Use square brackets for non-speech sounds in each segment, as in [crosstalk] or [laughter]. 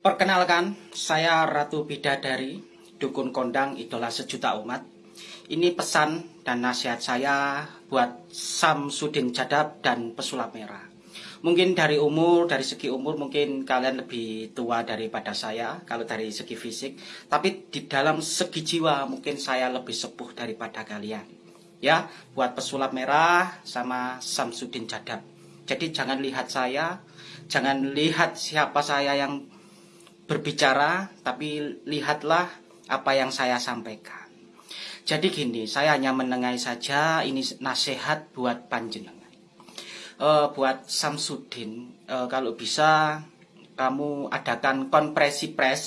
Perkenalkan, saya Ratu Bidadari, Dukun Kondang Idola Sejuta Umat. Ini pesan dan nasihat saya buat Samsudin Jadab dan Pesulap Merah. Mungkin dari umur, dari segi umur mungkin kalian lebih tua daripada saya kalau dari segi fisik. Tapi di dalam segi jiwa mungkin saya lebih sepuh daripada kalian. Ya, buat Pesulap Merah sama Samsudin Jadab. Jadi jangan lihat saya, jangan lihat siapa saya yang berbicara, tapi lihatlah apa yang saya sampaikan. Jadi gini, saya hanya menengahi saja, ini nasihat buat panjenengan. Uh, buat Samsudin, uh, kalau bisa kamu adakan konferensi pres,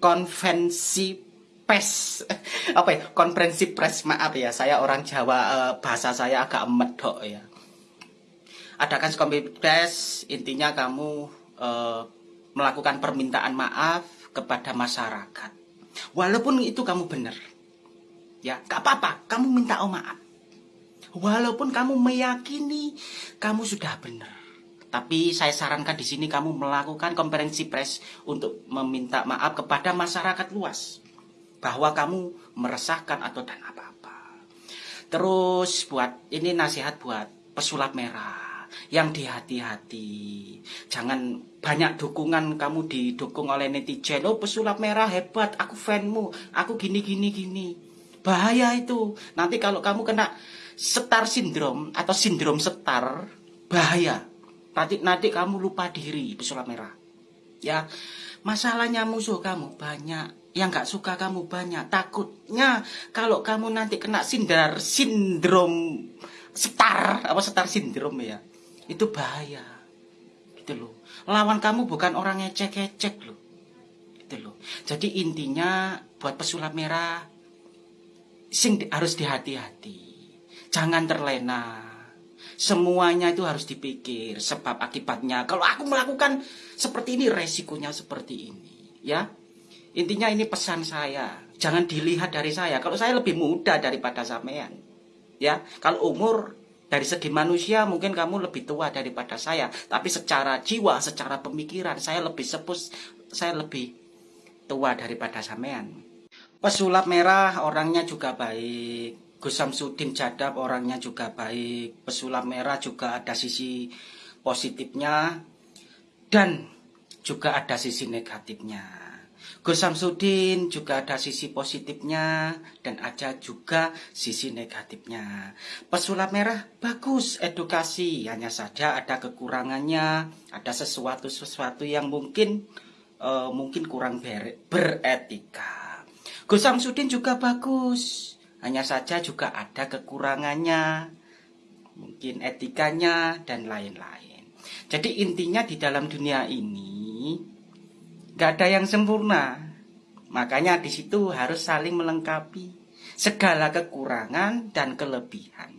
konvensi pes, [laughs] apa ya, konferensi pres, maaf ya, saya orang Jawa, uh, bahasa saya agak medok ya. Adakan konferensi pres, intinya kamu uh, melakukan permintaan maaf kepada masyarakat. Walaupun itu kamu benar. Ya, gak apa-apa, kamu minta oh maaf. Walaupun kamu meyakini kamu sudah benar. Tapi saya sarankan di sini kamu melakukan konferensi pers untuk meminta maaf kepada masyarakat luas bahwa kamu meresahkan atau dan apa-apa. Terus buat ini nasihat buat pesulap merah yang dihati-hati. Jangan banyak dukungan kamu didukung oleh netizen. Oh pesulap merah hebat, aku fanmu, aku gini gini gini. Bahaya itu. Nanti kalau kamu kena setar sindrom atau sindrom setar, bahaya. Nanti nanti kamu lupa diri pesulap merah. Ya, masalahnya musuh kamu banyak yang nggak suka kamu banyak takutnya kalau kamu nanti kena sindar sindrom setar apa setar sindrom ya itu bahaya. Gitu loh. Lawan kamu bukan orang ngecek-ngecek loh. Gitu loh. Jadi intinya buat pesulap merah sing di, harus dihati-hati. Jangan terlena. Semuanya itu harus dipikir sebab akibatnya. Kalau aku melakukan seperti ini resikonya seperti ini. Ya. Intinya ini pesan saya. Jangan dilihat dari saya. Kalau saya lebih muda daripada sampean. Ya. Kalau umur dari segi manusia mungkin kamu lebih tua daripada saya, tapi secara jiwa, secara pemikiran saya lebih sepuh, saya lebih tua daripada sampean. Pesulap merah orangnya juga baik. Gus Samsudin Jadab orangnya juga baik. Pesulap merah juga ada sisi positifnya dan juga ada sisi negatifnya. Gus Samsudin juga ada sisi positifnya dan ada juga sisi negatifnya. Pesulap merah bagus edukasi, hanya saja ada kekurangannya, ada sesuatu-sesuatu yang mungkin uh, mungkin kurang ber beretika. Gus Samsudin juga bagus, hanya saja juga ada kekurangannya, mungkin etikanya dan lain-lain. Jadi intinya di dalam dunia ini Gak ada yang sempurna. Makanya di situ harus saling melengkapi segala kekurangan dan kelebihan.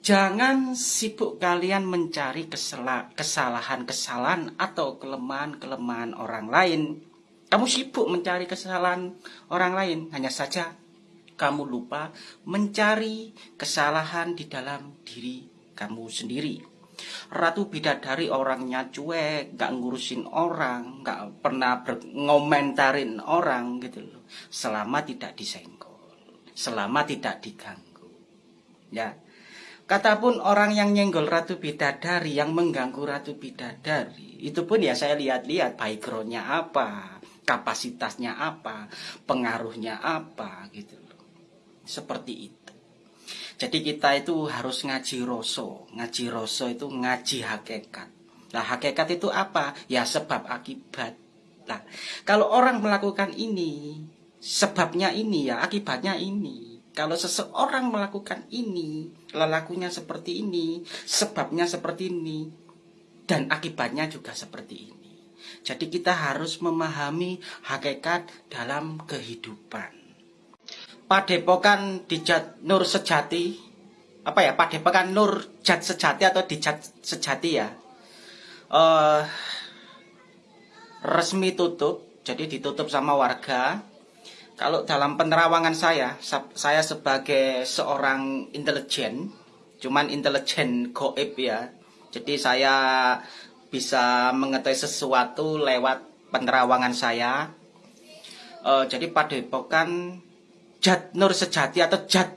Jangan sibuk kalian mencari kesalahan-kesalahan atau kelemahan-kelemahan orang lain. Kamu sibuk mencari kesalahan orang lain, hanya saja kamu lupa mencari kesalahan di dalam diri kamu sendiri. Ratu Bidadari orangnya cuek, gak ngurusin orang, gak pernah ngomentarin orang gitu loh. Selama tidak disenggol, selama tidak diganggu. Ya. Kata pun orang yang nyenggol Ratu Bidadari, yang mengganggu Ratu Bidadari, itu pun ya saya lihat-lihat backgroundnya apa, kapasitasnya apa, pengaruhnya apa gitu loh. Seperti itu. Jadi kita itu harus ngaji roso. Ngaji roso itu ngaji hakikat. Nah hakikat itu apa? Ya sebab akibat. Nah kalau orang melakukan ini, sebabnya ini ya akibatnya ini. Kalau seseorang melakukan ini, lelakunya seperti ini, sebabnya seperti ini, dan akibatnya juga seperti ini. Jadi kita harus memahami hakikat dalam kehidupan. Padepokan di Jat Nur Sejati. Apa ya? Padepokan Nur Jat Sejati atau di Jat Sejati ya. Uh, resmi tutup jadi ditutup sama warga. Kalau dalam penerawangan saya saya sebagai seorang intelijen cuman intelijen goib ya. Jadi saya bisa mengetahui sesuatu lewat penerawangan saya. Uh, jadi padepokan Jat Nur Sejati atau Jat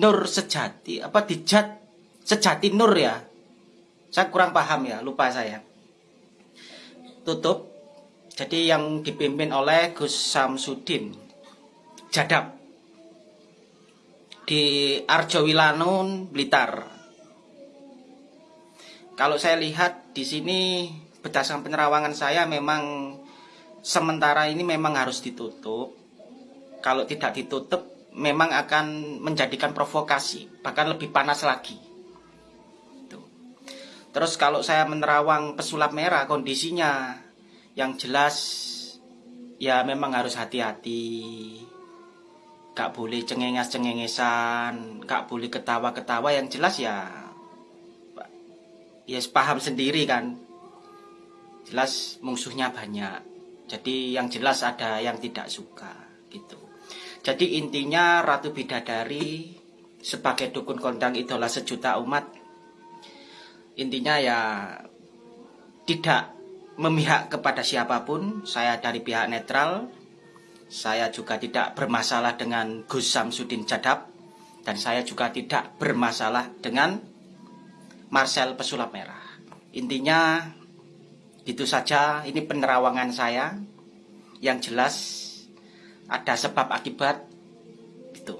Nur Sejati apa di Jat Sejati Nur ya. Saya kurang paham ya, lupa saya. Tutup. Jadi yang dipimpin oleh Gus Samsudin Jadab di Arjowilanun Blitar. Kalau saya lihat di sini berdasarkan penerawangan saya memang sementara ini memang harus ditutup. Kalau tidak ditutup memang akan menjadikan provokasi, bahkan lebih panas lagi. Terus kalau saya menerawang pesulap merah kondisinya yang jelas ya memang harus hati-hati. Gak boleh cengenges-cengengesan, gak boleh ketawa-ketawa yang jelas ya ya paham sendiri kan. Jelas musuhnya banyak. Jadi yang jelas ada yang tidak suka gitu. Jadi intinya Ratu Bidadari sebagai dukun kondang idola sejuta umat intinya ya tidak memihak kepada siapa pun saya dari pihak netral saya juga tidak bermasalah dengan Gus Samsudin Jadab dan saya juga tidak bermasalah dengan Marcel Pesulap Merah. Intinya itu saja ini penerawangan saya. Yang jelas ada sebab akibat itu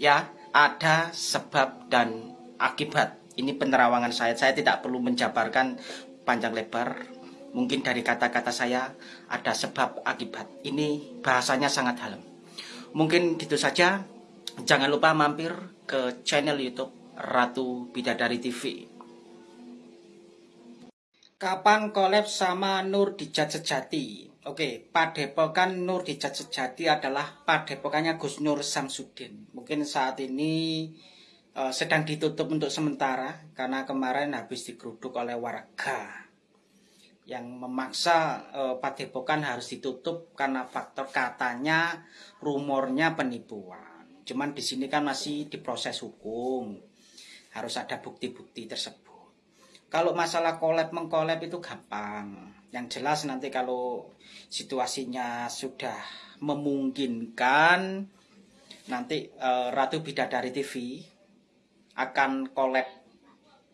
ya ada sebab dan akibat. Ini penerawangan saya. Saya tidak perlu menjabarkan panjang lebar. Mungkin dari kata-kata saya ada sebab akibat. Ini bahasanya sangat dalam. Mungkin gitu saja. Jangan lupa mampir ke channel YouTube Ratu Bidadari TV kapan kolab sama Nur Dijat Sejati Oke, padepokan Nur di Sejati adalah padepokannya Gus Nur Samsudin. Mungkin saat ini uh, sedang ditutup untuk sementara karena kemarin habis digeruduk oleh warga yang memaksa uh, padepokan harus ditutup karena faktor katanya rumornya penipuan. Cuman di sini kan masih diproses hukum. Harus ada bukti-bukti tersebut. Kalau masalah kolab mengkolab itu gampang. Yang jelas nanti kalau situasinya sudah memungkinkan nanti uh, Ratu Bidadari TV akan collab.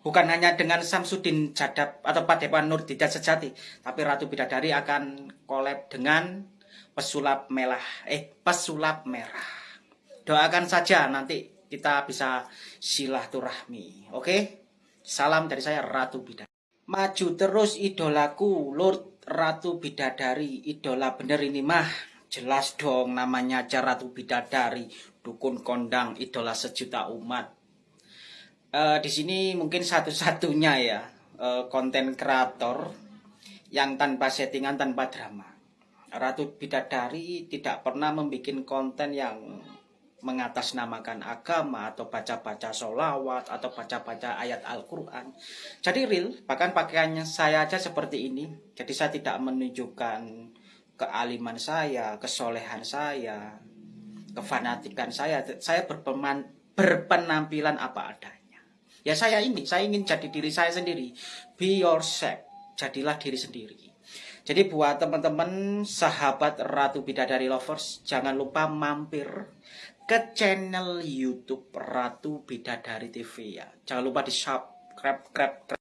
Bukan hanya dengan Samsudin Jadab atau Padepokan Nur Didat Sejati tapi Ratu Bidadari akan collab dengan pesulap merah eh pesulap merah. Doakan saja nanti kita bisa silaturahmi oke salam dari saya Ratu Bidadari Maju terus idolaku, Lord Ratu Bidadari, idola bener ini mah. Jelas dong namanya aja Ratu Bidadari, dukun kondang, idola sejuta umat. Uh, di sini mungkin satu-satunya ya uh, konten kreator yang tanpa settingan, tanpa drama. Ratu Bidadari tidak pernah membuat konten yang mengatasnamakan agama atau baca-baca sholawat atau baca-baca ayat Al-Quran. Jadi real, bahkan pakaiannya saya aja seperti ini. Jadi saya tidak menunjukkan kealiman saya, kesolehan saya, kefanatikan saya. Saya berpeman, berpenampilan apa adanya. Ya saya ini, saya ingin jadi diri saya sendiri. Be yourself, jadilah diri sendiri. Jadi buat teman-teman sahabat Ratu Bidadari Lovers, jangan lupa mampir ke channel YouTube Ratu Bidadari TV ya. Jangan lupa di subscribe,